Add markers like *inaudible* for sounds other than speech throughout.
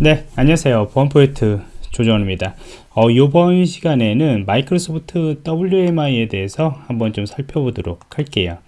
네 안녕하세요. 보안포인트 조정원입니다. 어, 이번 시간에는 마이크로소프트 WMI에 대해서 한번 좀 살펴보도록 할게요.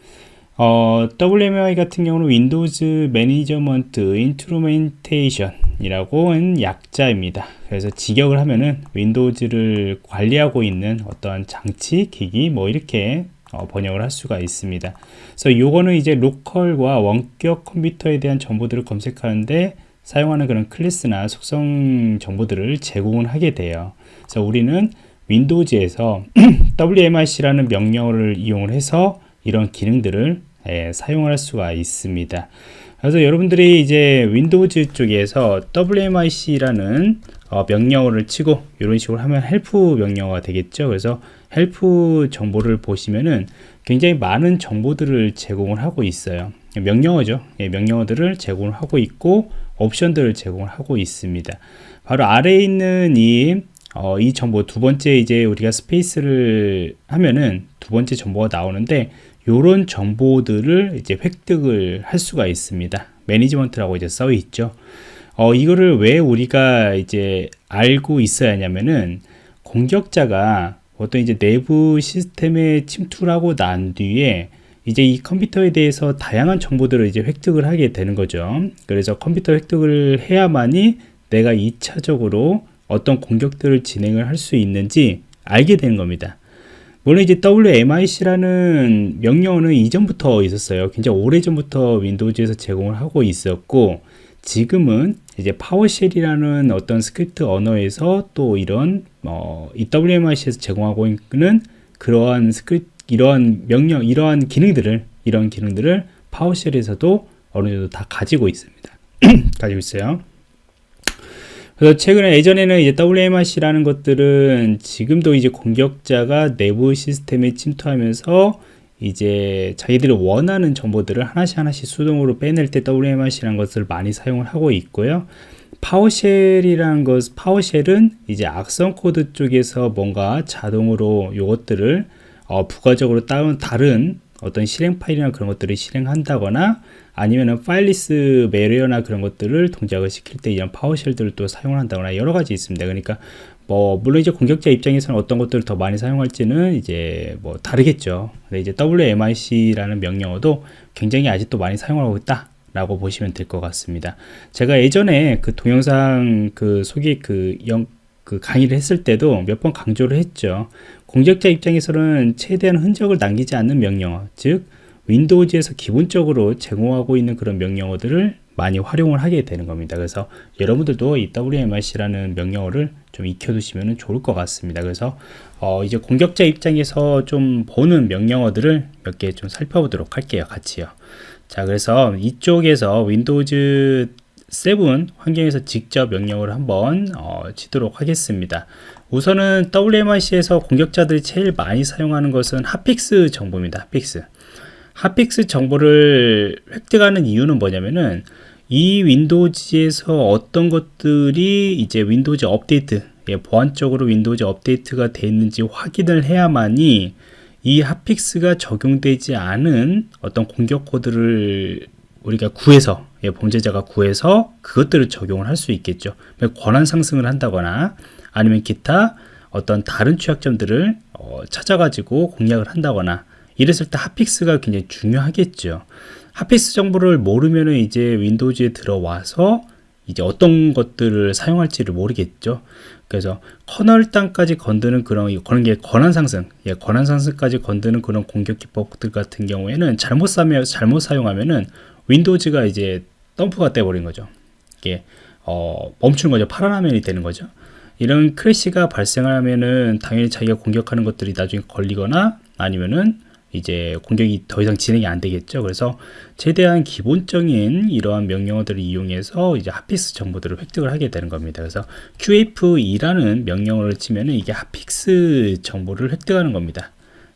어, WMI 같은 경우는 Windows Management Instrumentation 이라고 하는 약자입니다. 그래서 직역을 하면은 Windows를 관리하고 있는 어떤 장치 기기 뭐 이렇게 어, 번역을 할 수가 있습니다. 그래서 요거는 이제 로컬과 원격 컴퓨터에 대한 정보들을 검색하는데 사용하는 그런 클래스나 속성 정보들을 제공을 하게 돼요. 그래서 우리는 윈도우즈에서 *clears throat* WMIC라는 명령어를 이용을 해서 이런 기능들을 예, 사용할 수가 있습니다. 그래서 여러분들이 이제 윈도우즈 쪽에서 WMIC라는 어, 명령어를 치고 이런 식으로 하면 help 명령어가 되겠죠. 그래서 help 정보를 보시면은 굉장히 많은 정보들을 제공을 하고 있어요. 명령어죠. 예, 명령어들을 제공을 하고 있고 옵션들을 제공을 하고 있습니다. 바로 아래에 있는 이, 어, 이 정보 두 번째 이제 우리가 스페이스를 하면은 두 번째 정보가 나오는데 이런 정보들을 이제 획득을 할 수가 있습니다. 매니지먼트라고 이제 써 있죠. 어, 이거를 왜 우리가 이제 알고 있어야 하냐면은 공격자가 어떤 이제 내부 시스템에 침투를 하고 난 뒤에 이제 이 컴퓨터에 대해서 다양한 정보들을 이제 획득을 하게 되는 거죠. 그래서 컴퓨터 획득을 해야만이 내가 2차적으로 어떤 공격들을 진행을 할 수 있는지 알게 되는 겁니다. 물론 이제 WMIC라는 명령어는 이전부터 있었어요. 굉장히 오래전부터 윈도우즈에서 제공을 하고 있었고 지금은 이제 PowerShell이라는 어떤 스크립트 언어에서 또 이런 어, 이 WMIC에서 제공하고 있는 그러한 스크립트 이러한 명령, 이러한 기능들을 이런 기능들을 PowerShell에서도 어느 정도 다 가지고 있습니다. *clears throat* 가지고 있어요. 그래서 최근에 예전에는 이제 WMIC라는 것들은 지금도 이제 공격자가 내부 시스템에 침투하면서 이제 자기들이 원하는 정보들을 하나씩 하나씩 수동으로 빼낼 때 WMIC라는 것을 많이 사용을 하고 있고요. PowerShell이라는 것, PowerShell은 이제 악성 코드 쪽에서 뭔가 자동으로 요것들을 어, 부가적으로 다른, 다른 어떤 실행 파일이나 그런 것들을 실행한다거나 아니면은 파일리스 매리어나 그런 것들을 동작을 시킬 때 이런 파워쉘들을 또 사용을 한다거나 여러 가지 있습니다. 그러니까 뭐 물론 이제 공격자 입장에서는 어떤 것들을 더 많이 사용할지는 이제 뭐 다르겠죠. 근데 이제 WMIC라는 명령어도 굉장히 아직도 많이 사용하고 있다. 라고 보시면 될 것 같습니다. 제가 예전에 그 동영상 그 소개 그 영, 그 강의를 했을 때도 몇 번 강조를 했죠. 공격자 입장에서는 최대한 흔적을 남기지 않는 명령어, 즉 윈도우즈에서 기본적으로 제공하고 있는 그런 명령어들을 많이 활용을 하게 되는 겁니다. 그래서 여러분들도 이 WMIC라는 명령어를 좀 익혀두시면 좋을 것 같습니다. 그래서 어 이제 공격자 입장에서 좀 보는 명령어들을 몇 개 좀 살펴보도록 할게요. 같이요. 자, 그래서 이쪽에서 윈도우즈 7 환경에서 직접 명령을 한번 어, 치도록 하겠습니다. 우선은 WMIC에서 공격자들이 제일 많이 사용하는 것은 hotfix 정보입니다. hotfix. hotfix 정보를 획득하는 이유는 뭐냐면은 이 윈도우즈에서 어떤 것들이 이제 윈도우즈 업데이트, 예, 보안적으로 윈도우즈 업데이트가 되어 있는지 확인을 해야만이 이 hotfix가 적용되지 않은 어떤 공격 코드를 우리가 구해서 예, 범죄자가 구해서 그것들을 적용을 할 수 있겠죠. 권한 상승을 한다거나 아니면 기타 어떤 다른 취약점들을 어, 찾아가지고 공략을 한다거나 이랬을 때 hotfix가 굉장히 중요하겠죠. hotfix 정보를 모르면 이제 윈도우즈에 들어와서 이제 어떤 것들을 사용할지를 모르겠죠. 그래서 kernel 단까지 건드는 그런 그런 게 권한 상승, 예, 권한 상승까지 건드는 그런 공격 기법들 같은 경우에는 잘못 사면 잘못 사용하면은 윈도우즈가 이제 dump가 떠버린 거죠. 이게 어, 멈추는 거죠. 파란 화면이 되는 거죠. 이런 crash가 발생하면은 당연히 자기가 공격하는 것들이 나중에 걸리거나 아니면은 이제 공격이 더 이상 진행이 안 되겠죠. 그래서 최대한 기본적인 이러한 명령어들을 이용해서 이제 hotfix 정보들을 획득을 하게 되는 겁니다. 그래서 QFE라는 명령어를 치면은 이게 hotfix 정보를 획득하는 겁니다.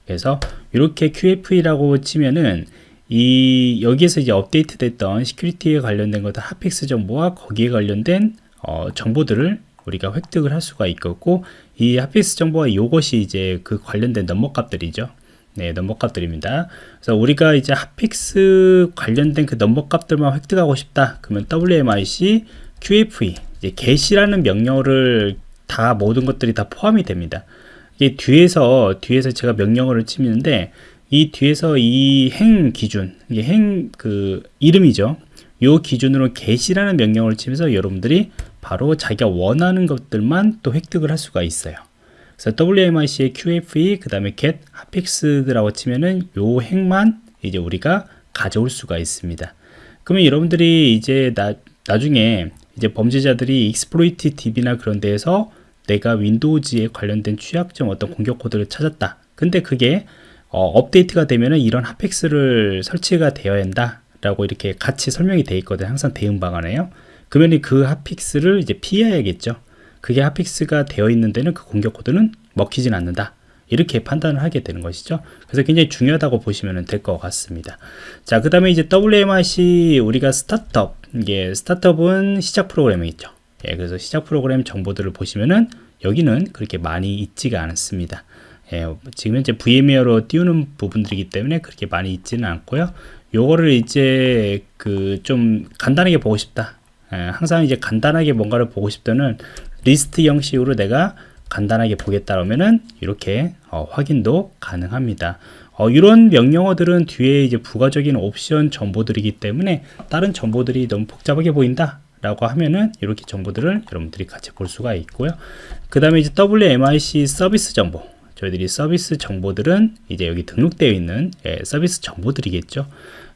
그래서 이렇게 QFE라고 치면은 이 여기에서 이제 업데이트 됐던 security에 관련된 것들 hotfix 정보와 거기에 관련된 어, 정보들을 우리가 획득을 할 수가 있겠고 이 hotfix 정보와 이것이 이제 그 관련된 넘버 값들이죠. 네, 넘버 값들입니다. 그래서 우리가 이제 hotfix 관련된 그 넘버 값들만 획득하고 싶다. 그러면 WMIC QFE 이제 get이라는 명령어를 다 모든 것들이 다 포함이 됩니다. 이게 뒤에서 뒤에서 제가 명령어를 치는데 이 뒤에서 이 행 기준 이게 행 그 이름이죠. 요 기준으로 get이라는 명령어를 치면서 여러분들이 바로 자기가 원하는 것들만 또 획득을 할 수가 있어요. 그래서 WMIC의 QFE 그 다음에 get 핫픽스라고 치면은 요 행만 이제 우리가 가져올 수가 있습니다. 그러면 여러분들이 이제 나, 나중에 이제 범죄자들이 Exploit DB나 그런 데에서 내가 윈도우즈에 관련된 취약점 어떤 공격 코드를 찾았다. 근데 그게 어, 업데이트가 되면은 이런 hotfix를 설치가 되어야 한다. 라고 이렇게 같이 설명이 되어 있거든요. 항상 대응 방안에요. 그러면 그 hotfix를 이제 피해야겠죠. 그게 hotfix가 되어 있는 데는 그 공격 코드는 먹히진 않는다. 이렇게 판단을 하게 되는 것이죠. 그래서 굉장히 중요하다고 보시면 될 것 같습니다. 자, 그 다음에 이제 WMIC 우리가 스타트업, 이게 스타트업은 시작 프로그램이 있죠. 예, 그래서 시작 프로그램 정보들을 보시면은 여기는 그렇게 많이 있지가 않습니다. 예, 지금 현재 VMware로 띄우는 부분들이기 때문에 그렇게 많이 있지는 않고요. 요거를 이제 그 좀 간단하게 보고 싶다. 예, 항상 이제 간단하게 뭔가를 보고 싶다는 리스트 형식으로 내가 간단하게 보겠다 그러면은 이렇게 어, 확인도 가능합니다. 어, 이런 명령어들은 뒤에 이제 부가적인 옵션 정보들이기 때문에 다른 정보들이 너무 복잡하게 보인다 라고 하면은 이렇게 정보들을 여러분들이 같이 볼 수가 있고요. 그 다음에 이제 WMIC 서비스 정보. 저희들이 서비스 정보들은 이제 여기 등록되어 있는 예, 서비스 정보들이겠죠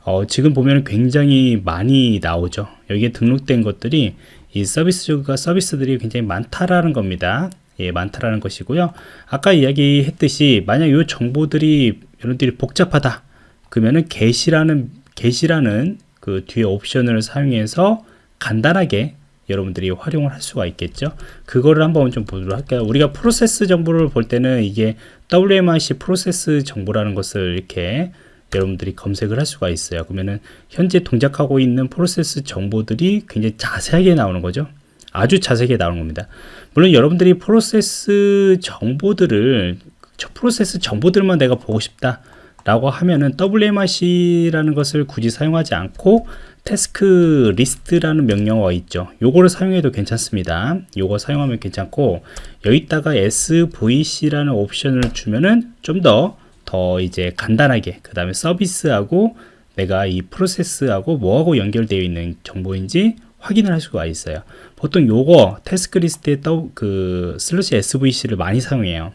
어, 지금 보면 굉장히 많이 나오죠 여기에 등록된 것들이 이 서비스가 서비스들이 굉장히 많다라는 겁니다 예, 많다라는 것이고요. 아까 이야기했듯이 만약 이 정보들이 여러분들이 복잡하다. 그러면은 get이라는 get이라는 그 뒤에 옵션을 사용해서 간단하게 여러분들이 활용을 할 수가 있겠죠. 그거를 한번 좀 보도록 할까요? 우리가 프로세스 정보를 볼 때는 이게 WMIC 프로세스 정보라는 것을 이렇게 여러분들이 검색을 할 수가 있어요. 그러면은 현재 동작하고 있는 프로세스 정보들이 굉장히 자세하게 나오는 거죠. 아주 자세하게 나오는 겁니다. 물론 여러분들이 프로세스 정보들을 프로세스 정보들만 내가 보고 싶다 라고 하면은 WMIC라는 것을 굳이 사용하지 않고 tasklist라는 명령어가 있죠 요거를 사용해도 괜찮습니다 요거 사용하면 괜찮고 여기다가 SVC라는 옵션을 주면은 좀더 더더 이제 간단하게 그 다음에 서비스하고 내가 이 프로세스하고 뭐하고 연결되어 있는 정보인지 확인을 할 수가 있어요. 보통 요거 tasklist에 그 slash SVC를 많이 사용해요.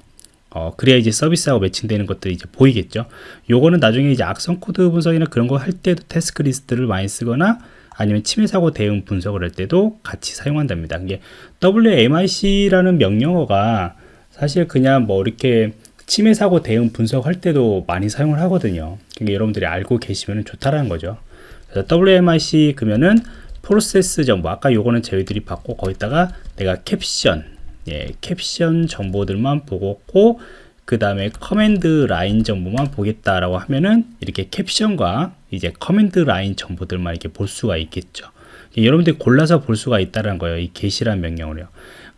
어, 그래야 이제 서비스하고 매칭되는 것들이 이제 보이겠죠. 요거는 나중에 이제 악성 코드 분석이나 그런 거 할 때도 tasklist를 많이 쓰거나 아니면 침해 사고 대응 분석을 할 때도 같이 사용한답니다. 이게 WMIC라는 명령어가 사실 그냥 뭐 이렇게 침해 사고 대응 분석할 때도 많이 사용을 하거든요. 그러니까 여러분들이 알고 계시면 좋다라는 거죠. 그래서 WMIC 그러면은 프로세스 정보 아까 요거는 저희들이 봤고 거기다가 내가 캡션 예, 캡션 정보들만 보고 그 다음에 command line 정보만 보겠다라고 하면은 이렇게 캡션과 이제 command line 정보들만 이렇게 볼 수가 있겠죠. 예, 여러분들이 골라서 볼 수가 있다는 거예요. 이 get이란 명령으로요.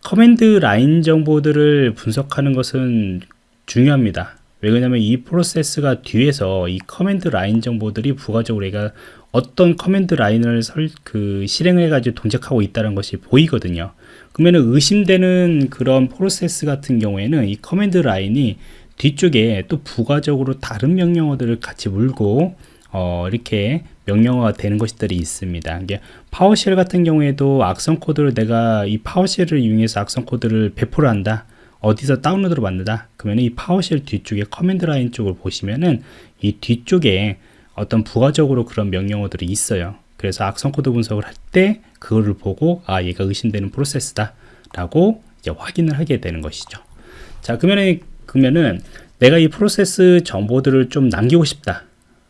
command line 정보들을 분석하는 것은 중요합니다. 왜냐하면 이 프로세스가 뒤에서 이 command line 정보들이 부가적으로 얘가 어떤 command line을 설, 그 실행해 가지고 동작하고 있다는 것이 보이거든요 그러면 의심되는 그런 프로세스 같은 경우에는 이 command line이 뒤쪽에 또 부가적으로 다른 명령어들을 같이 물고 어, 이렇게 명령어가 되는 것들이 있습니다. 이게 PowerShell 같은 경우에도 악성 코드를 내가 이 PowerShell을 이용해서 악성 코드를 배포를 한다. 어디서 다운로드로 만든다. 그러면 이 PowerShell 뒤쪽에 command line 쪽을 보시면은 이 뒤쪽에 어떤 부가적으로 그런 명령어들이 있어요. 그래서 악성 코드 분석을 할 때 그거를 보고 아 얘가 의심되는 프로세스다 라고 이제 확인을 하게 되는 것이죠. 자 그러면은 그러면은 내가 이 프로세스 정보들을 좀 남기고 싶다.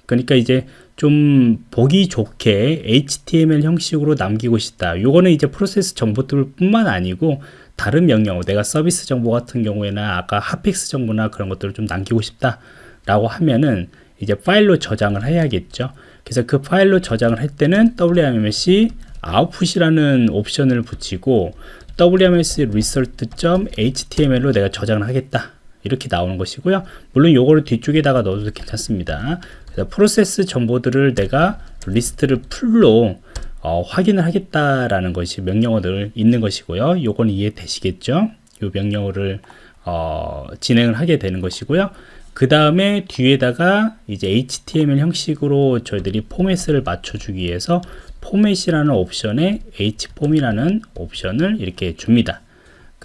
그러니까 이제 좀 보기 좋게 HTML 형식으로 남기고 싶다. 요거는 이제 프로세스 정보들 뿐만 아니고 다른 명령어, 내가 서비스 정보 같은 경우에나 아까 hotfix 정보나 그런 것들을 좀 남기고 싶다. 라고 하면은 이제 파일로 저장을 해야겠죠. 그래서 그 파일로 저장을 할 때는 wmsc output이라는 옵션을 붙이고 wms result.html로 내가 저장을 하겠다. 이렇게 나오는 것이고요. 물론 요거를 뒤쪽에다가 넣어도 괜찮습니다. 그래서 프로세스 정보들을 내가 리스트를 full로 어, 확인을 하겠다라는 것이 명령어들 있는 것이고요. 요건 이해되시겠죠? 요 명령어를 어, 진행을 하게 되는 것이고요. 그 다음에 뒤에다가 이제 HTML 형식으로 저희들이 포맷을 맞춰주기 위해서 포맷이라는 옵션에 hform이라는 옵션을 이렇게 줍니다.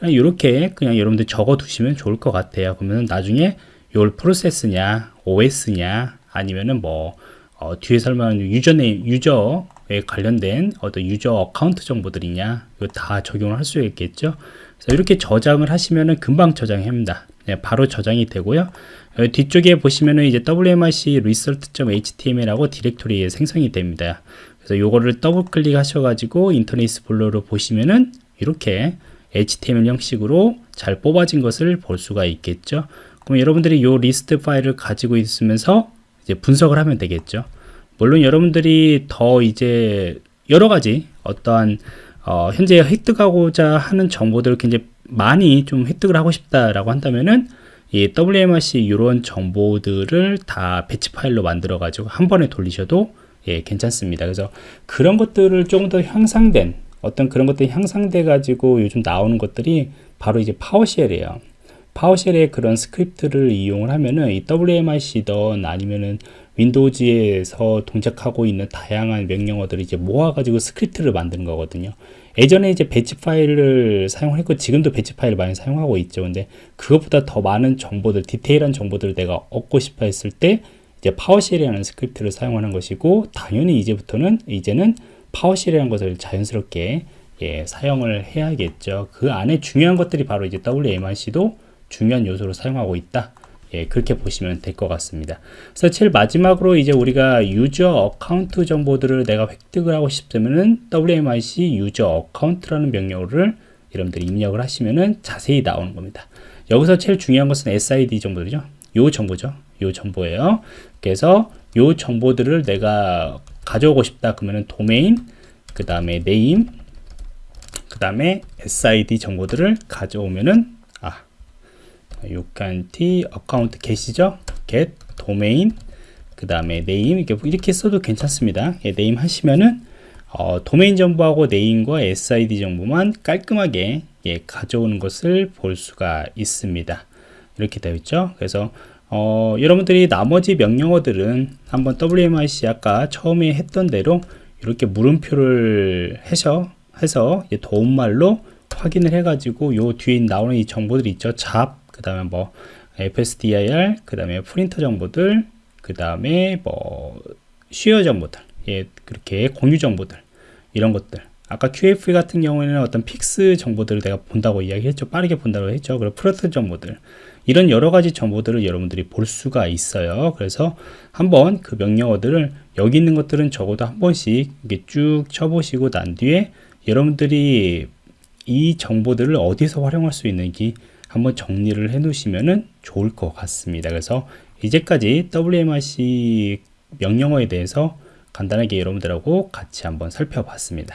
그냥 이렇게 그냥 여러분들 적어 두시면 좋을 것 같아요. 그러면 나중에 요 프로세스냐, OS냐, 아니면은 뭐 어, 뒤에 설명하는 username, 유저에 관련된 어떤 user account 정보들이냐, 이거 다 적용을 할 수 있겠죠. 그래서 이렇게 저장을 하시면은 금방 저장합니다. 네, 바로 저장이 되고요. 뒤쪽에 보시면은 이제 wmrc result.html하고 디렉토리에 생성이 됩니다. 그래서 요거를 더블 클릭 하셔가지고 인터넷 익스플로러를 보시면은 이렇게 HTML 형식으로 잘 뽑아진 것을 볼 수가 있겠죠. 그럼 여러분들이 요 리스트 파일을 가지고 있으면서 이제 분석을 하면 되겠죠. 물론 여러분들이 더 이제 여러 가지 어떠한 어, 현재 획득하고자 하는 정보들을 굉장히 많이 좀 획득을 하고 싶다라고 한다면은 이 WMIC 이런 정보들을 다 batch 파일로 만들어 가지고 한 번에 돌리셔도 예, 괜찮습니다. 그래서 그런 것들을 조금 더 향상된 어떤 그런 것들이 향상돼 가지고 요즘 나오는 것들이 바로 이제 PowerShell이에요. PowerShell의 그런 스크립트를 이용을 하면은 이 WMIC든 아니면은 Windows에서 동작하고 있는 다양한 명령어들을 이제 모아가지고 스크립트를 만드는 거거든요. 예전에 이제 batch 파일을 사용했고 지금도 batch 파일을 많이 사용하고 있죠. 근데 그것보다 더 많은 정보들, 디테일한 정보들을 내가 얻고 싶어 했을 때 이제 PowerShell이라는 스크립트를 사용하는 것이고 당연히 이제부터는 이제는 PowerShell이라는 것을 자연스럽게 예, 사용을 해야겠죠. 그 안에 중요한 것들이 바로 이제 WMIC도 중요한 요소로 사용하고 있다. 예, 그렇게 보시면 될 것 같습니다. 그래서 제일 마지막으로 이제 우리가 user account 정보들을 내가 획득을 하고 싶으면은 WMIC user account라는 명령어를 여러분들이 입력을 하시면은 자세히 나오는 겁니다. 여기서 제일 중요한 것은 SID 정보들이죠. 요 정보죠. 요 정보예요. 그래서 요 정보들을 내가 가져오고 싶다 그러면은 도메인, 그 다음에 name, 그 다음에 SID 정보들을 가져오면은 아, user account get이죠. get 도메인, 그 다음에 name 이렇게 이렇게 써도 괜찮습니다. 예, name 하시면은 어, 도메인 정보하고 name과 SID 정보만 깔끔하게 예, 가져오는 것을 볼 수가 있습니다. 이렇게 되어 있죠. 그래서 어, 여러분들이 나머지 명령어들은 한번 WMIC 아까 처음에 했던 대로 이렇게 물음표를 해서 해서 도움말로 확인을 해가지고 요 뒤에 나오는 이 정보들이 있죠. job, 그 다음에 뭐 FSDIR, 그 다음에 프린터 정보들, 그 다음에 뭐 share 정보들, 예, 그렇게 공유 정보들 이런 것들. 아까 QFE 같은 경우에는 어떤 fix 정보들을 내가 본다고 이야기했죠. 빠르게 본다고 했죠. 그리고 프로트 정보들. 이런 여러 가지 정보들을 여러분들이 볼 수가 있어요. 그래서 한번 그 명령어들을 여기 있는 것들은 적어도 한 번씩 이렇게 쭉 쳐보시고 난 뒤에 여러분들이 이 정보들을 어디서 활용할 수 있는지 한번 정리를 해 놓으시면 좋을 것 같습니다. 그래서 이제까지 WMRC 명령어에 대해서 간단하게 여러분들하고 같이 한번 살펴봤습니다.